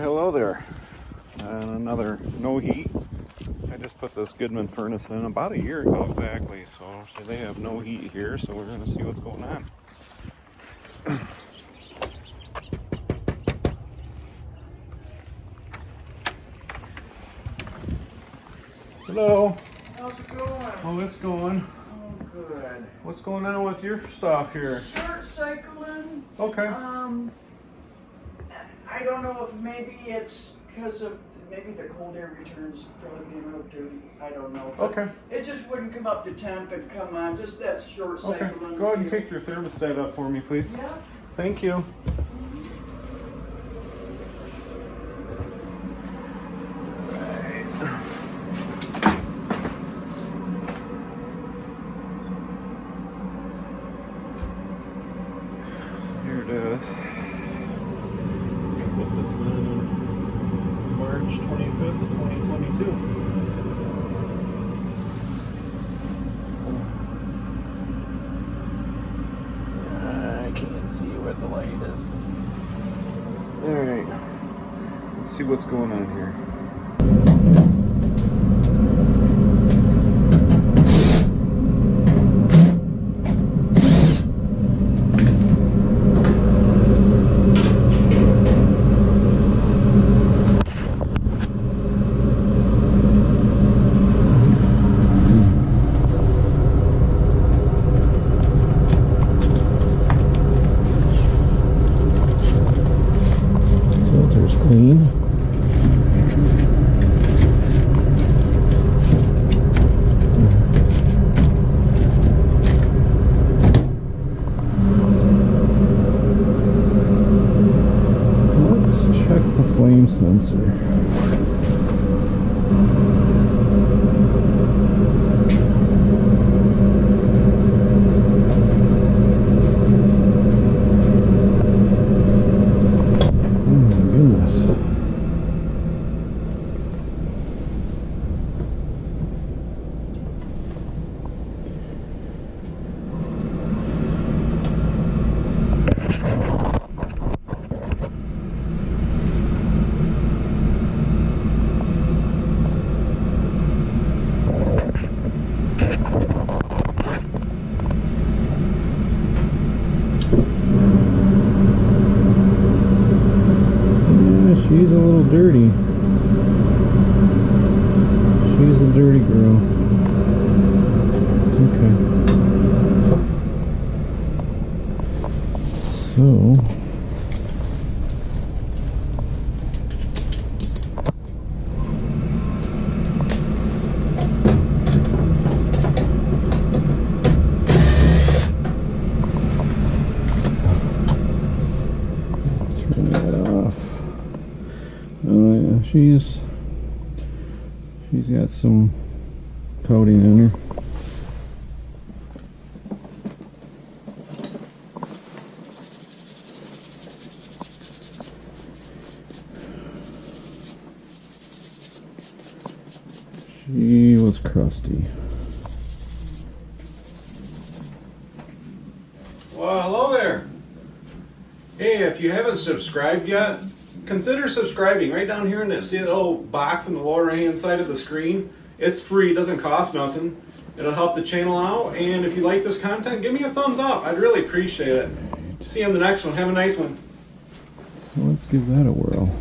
Hello there. And another no heat. I just put this Goodman furnace in about a year ago exactly, so, so they have no heat here, so we're going to see what's going on. Hello. How's it going? Oh, it's going. Oh, good. What's going on with your stuff here? Short cycling. Okay. Um, I don't know if maybe it's because of maybe the cold air returns probably being real dirty. I don't know. But Okay. It just wouldn't come up to temp and come on. Just that short Okay. Go ahead and kick your thermostat up for me, please. Yeah. Thank you. Here it is. Put this in March 25th of 2022. I can't see where the light is. Alright. Let's see what's going on here. Filter's clean. Let's check the flame sensor. Oh my goodness. Yeah, she's a little dirty. She's a dirty girl. Okay. So. Turn that off. Oh yeah, she's she's got some coating in her. She was crusty. Well, hello there. Hey, if you haven't subscribed yet, consider subscribing right down here in the see the little box in the lower right hand side of the screen. It's free, doesn't cost nothing. It'll help the channel out, and if you like this content, give me a thumbs up. I'd really appreciate it. See you on the next one. Have a nice one. So let's give that a whirl.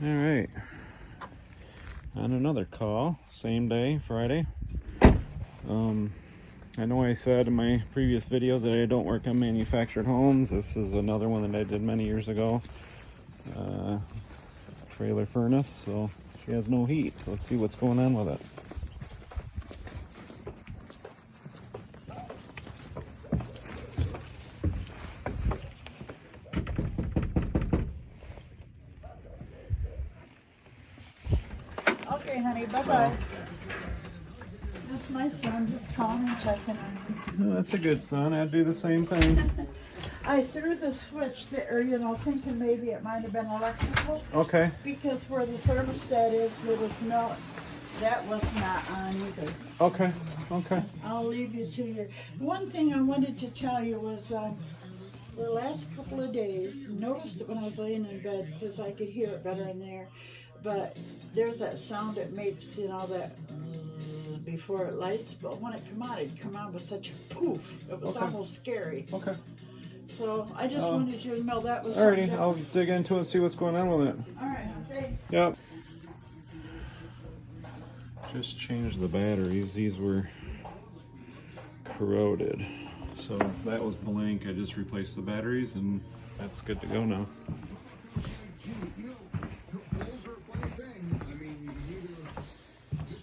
All right. On another call, same day, Friday. Um, I know I said in my previous videos that I don't work on manufactured homes. This is another one that I did many years ago. Uh, trailer furnace, so she has no heat. So let's see what's going on with it. Honey, bye-bye. That's my son, just calling and checking on Oh, that's a good son. I'd do the same thing. I threw the switch there, you know, thinking maybe it might have been electrical, Okay. because where the thermostat is, there was no, that was not on either. Okay. Okay. I'll leave you to your, one thing I wanted to tell you was, um, the last couple of days, noticed it when I was laying in bed, because I could hear it better in there, but there's that sound it makes, you know, that uh, before it lights, but when it come out, it'd come out with such a poof, it was Okay. almost scary. Okay. So I just Oh. wanted you to know that was Alrighty. something I'll dig into it and see what's going on with it. Alright, thanks. Yep. Just changed the batteries. These were corroded. So that was blank. I just replaced the batteries and that's good to go now.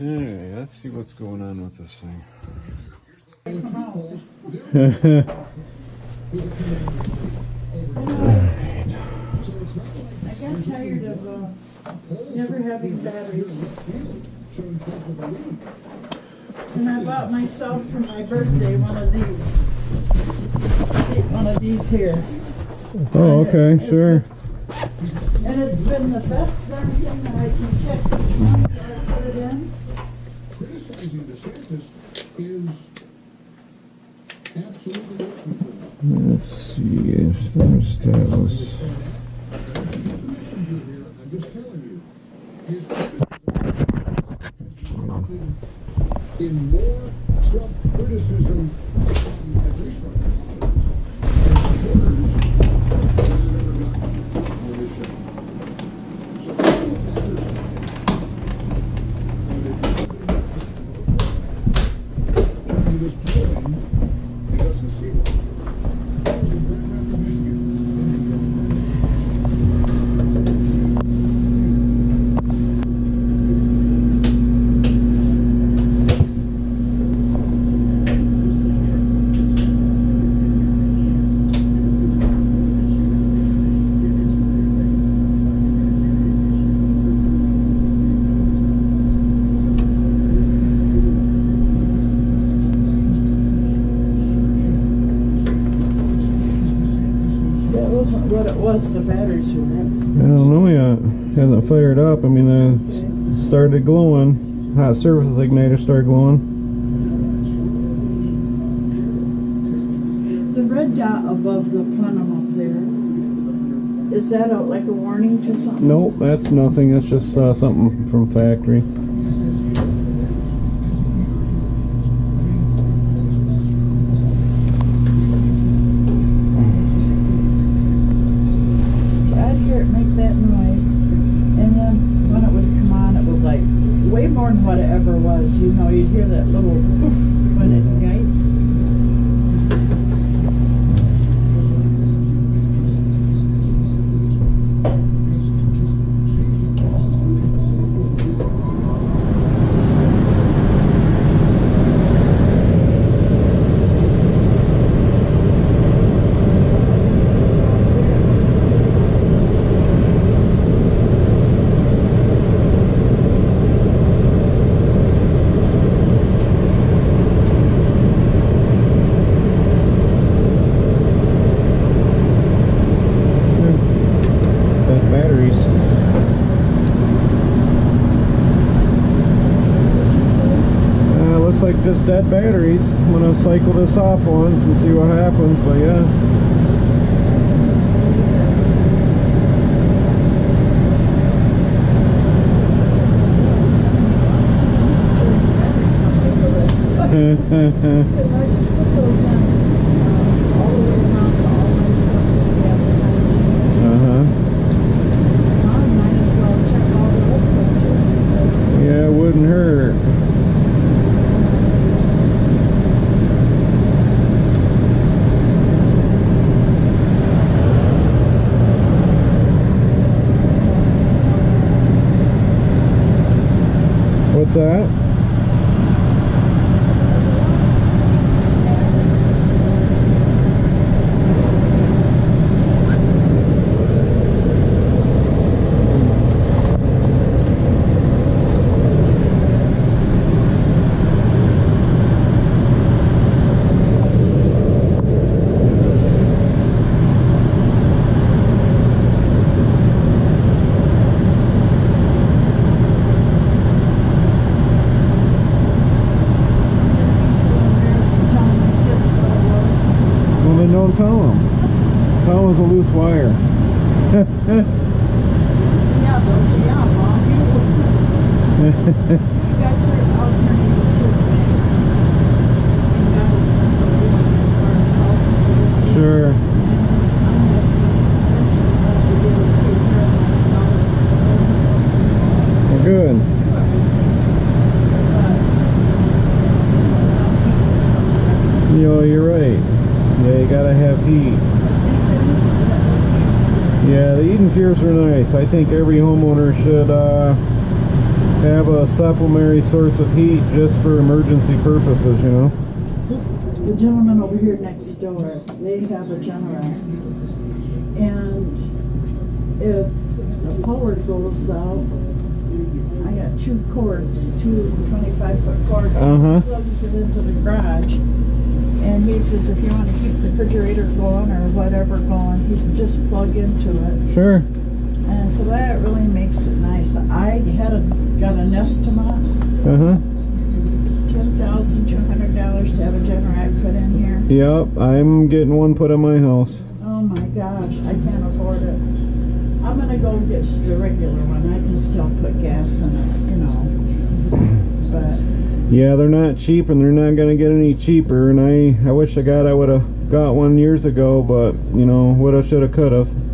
Alright, let's see what's going on with this thing. I got tired of, uh, never having batteries. And I bought myself for my birthday one of these. One of these here. Oh, okay, sure. And it's been the best darn thing that I can check each month that I put it in. Criticizing DeSantis is absolutely working for them. Let's see if thermostat was. Messenger here, I'm just telling you, his criticism in more Trump criticism from at least my colleagues and supporters than I've ever gotten on this show. So I feel bad about it. But if you to this building, he doesn't see one. Those in Grand Rapids, Michigan, in the uh, That wasn't what it was, the batteries were in. I don't know yet. Hasn't fired up. I mean, uh, started glowing. Hot surface igniter started glowing. The red dot above the plenum up there, is that a, like a warning to something? Nope, that's nothing. That's just uh, something from factory. Was. You hear that little poof when it ignites. Dead batteries. Uh, looks like just dead batteries. I'm gonna cycle this off once and see what happens. But yeah. I just put those in uh, all the way around to all my stuff that we have. Uh huh. On What's that? Well, then don't tell him. Loose wire. Yeah, those are, yeah, Mom, you, you got your alternative too. You got it, so we can for ourselves. sure. Well, good. You know, you're right. Yeah, you gotta have heat. Yeah, the EdenPures are nice. I think every homeowner should uh, have a supplementary source of heat just for emergency purposes, you know? The gentleman over here next door, they have a generator. And if the power goes out, I got two cords, two 25 foot cords. Uh-huh. Plugs it into the garage. And he says if you want to keep the refrigerator going or whatever going, he said just plug into it. Sure. And so that really makes it nice. I had a, got an estimate, Uh-huh. ten thousand two hundred dollars to have a generator put in here. Yep, I'm getting one put in my house. Oh my gosh, I can't afford it. I'm gonna go get the regular one. I can still put gas in it, you know. But Yeah, they're not cheap and they're not gonna get any cheaper and I, I wish I got I would have got one years ago, but you know, woulda, shoulda, coulda. but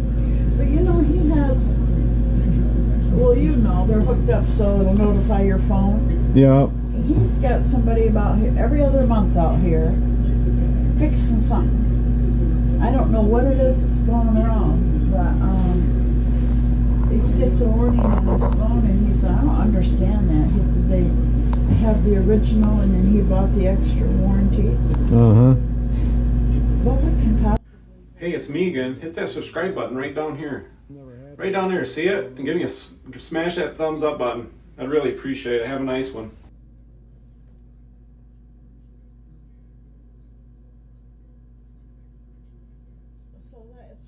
Well, you know they're hooked up so it'll notify your phone. Yep. He's got somebody about here every other month out here fixing something. I don't know what it is that's going wrong, but um, he gets a warning on his phone, and he said, "I don't understand that." He said they have the original, and then he bought the extra warranty. Uh-huh. What what can possibly? Hey, it's me again. Hit that subscribe button right down here. Right down there. See it? And give me a, smash that thumbs up button. I'd really appreciate it. Have a nice one. It's it's.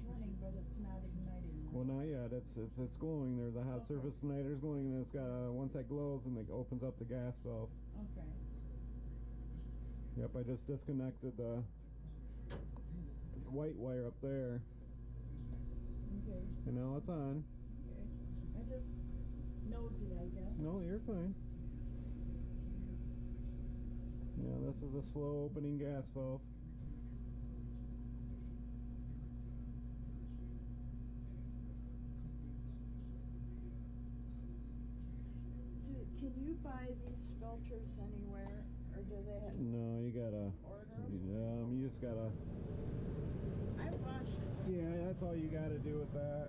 Well, not yet. It's it's it's glowing. There's a hot surface igniter's glowing, and it's got uh, once that glows, and it opens up the gas valve. Okay. Yep, I just disconnected the white wire up there, Okay. and now it's on. Okay. I just nosy, I guess. No, you're fine. Yeah, this is a slow opening gas valve. Do, can you buy these filters anywhere, or do they have No, you gotta. order? Um, you just gotta. I wash it. Yeah, that's all you gotta do with that.